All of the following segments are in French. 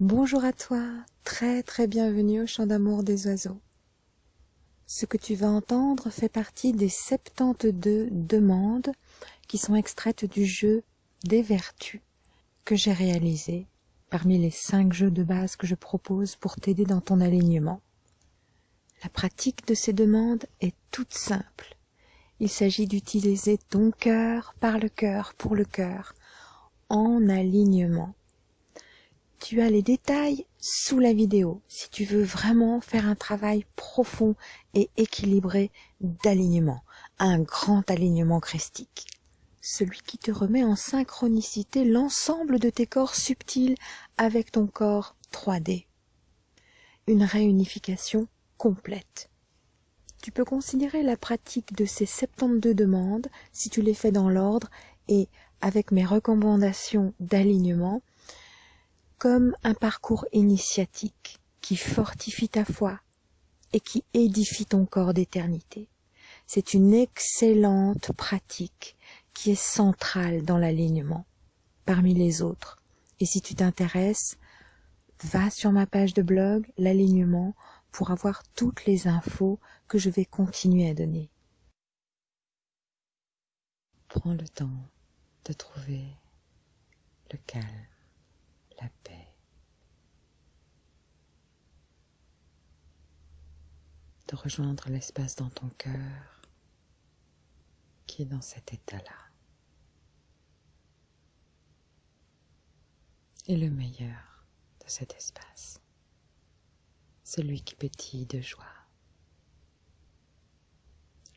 Bonjour à toi, très très bienvenue au chant d'amour des oiseaux. Ce que tu vas entendre fait partie des 72 demandes qui sont extraites du jeu des vertus que j'ai réalisé parmi les 5 jeux de base que je propose pour t'aider dans ton alignement. La pratique de ces demandes est toute simple. Il s'agit d'utiliser ton cœur par le cœur pour le cœur, en alignement. Tu as les détails sous la vidéo si tu veux vraiment faire un travail profond et équilibré d'alignement, un grand alignement christique. Celui qui te remet en synchronicité l'ensemble de tes corps subtils avec ton corps 3D. Une réunification complète. Tu peux considérer la pratique de ces 72 demandes, si tu les fais dans l'ordre et avec mes recommandations d'alignement, comme un parcours initiatique qui fortifie ta foi et qui édifie ton corps d'éternité. C'est une excellente pratique qui est centrale dans l'alignement parmi les autres. Et si tu t'intéresses, va sur ma page de blog, l'alignement, pour avoir toutes les infos que je vais continuer à donner. Prends le temps de trouver le calme, la paix. De rejoindre l'espace dans ton cœur qui est dans cet état-là. Et le meilleur de cet espace, celui qui pétille de joie,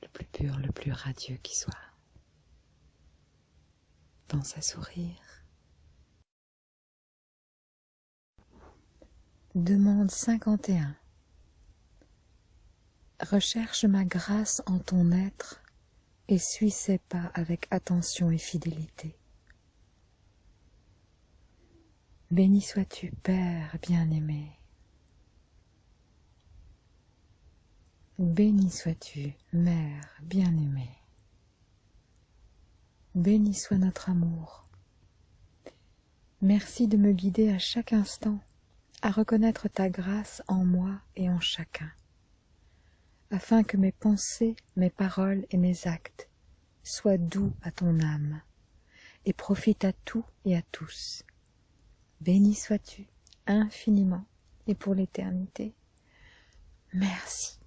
le plus pur, le plus radieux qui soit pense à sourire. Demande 51. Recherche ma grâce en ton être et suis ses pas avec attention et fidélité. Béni sois-tu, Père bien-aimé. Béni sois-tu, Mère bien-aimée. Béni soit notre amour. Merci de me guider à chaque instant à reconnaître ta grâce en moi et en chacun, afin que mes pensées, mes paroles et mes actes soient doux à ton âme et profitent à tout et à tous. Béni sois-tu infiniment et pour l'éternité. Merci.